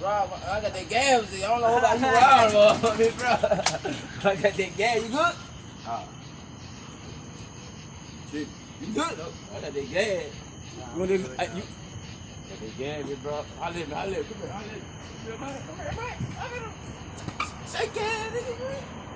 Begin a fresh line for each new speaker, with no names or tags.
rob
I got that gas. I don't know about you, Rob, bro. Bro. I got that gas. You good? Ah. Shit, you good? I got that gas. You want to, I, you, got that uh, gas, bro. I live, I live. Come here, I live. Come here. Come here, man. Holla him. Shake it. nigga.